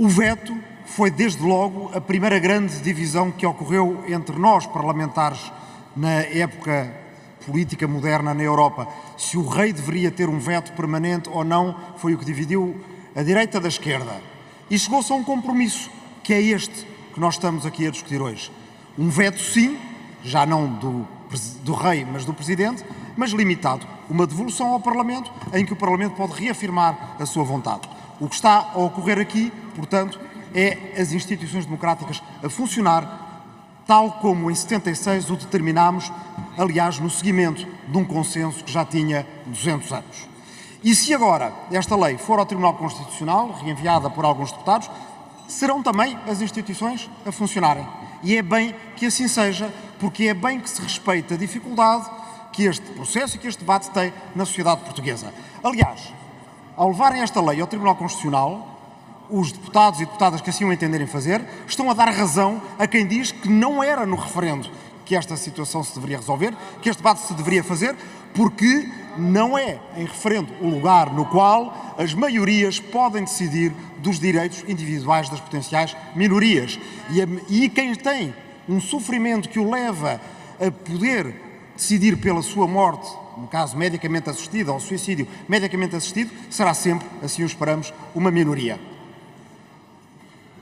O veto foi, desde logo, a primeira grande divisão que ocorreu entre nós, parlamentares, na época política moderna na Europa. Se o rei deveria ter um veto permanente ou não, foi o que dividiu a direita da esquerda. E chegou-se a um compromisso, que é este que nós estamos aqui a discutir hoje. Um veto, sim, já não do, do rei, mas do presidente, mas limitado. Uma devolução ao Parlamento, em que o Parlamento pode reafirmar a sua vontade. O que está a ocorrer aqui, portanto, é as instituições democráticas a funcionar tal como em 76 o determinámos, aliás, no seguimento de um consenso que já tinha 200 anos. E se agora esta lei for ao Tribunal Constitucional, reenviada por alguns deputados, serão também as instituições a funcionarem. E é bem que assim seja, porque é bem que se respeita a dificuldade que este processo e que este debate tem na sociedade portuguesa. Aliás, ao levarem esta lei ao Tribunal Constitucional, os deputados e deputadas que assim o entenderem fazer estão a dar razão a quem diz que não era no referendo que esta situação se deveria resolver, que este debate se deveria fazer, porque não é em referendo o lugar no qual as maiorias podem decidir dos direitos individuais das potenciais minorias. E, a, e quem tem um sofrimento que o leva a poder decidir pela sua morte, no caso medicamente assistida, ou suicídio medicamente assistido, será sempre, assim o esperamos, uma minoria.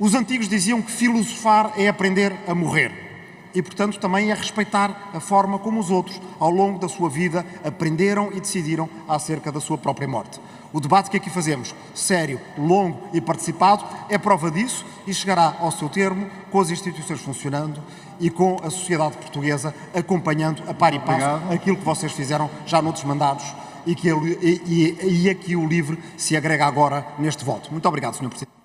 Os antigos diziam que filosofar é aprender a morrer e, portanto, também é respeitar a forma como os outros, ao longo da sua vida, aprenderam e decidiram acerca da sua própria morte. O debate que aqui fazemos, sério, longo e participado, é prova disso e chegará ao seu termo com as instituições funcionando e com a sociedade portuguesa acompanhando a par e passo Obrigado. aquilo que vocês fizeram já noutros mandados e, que, e, e, e aqui o LIVRE se agrega agora neste voto. Muito obrigado, Sr. Presidente.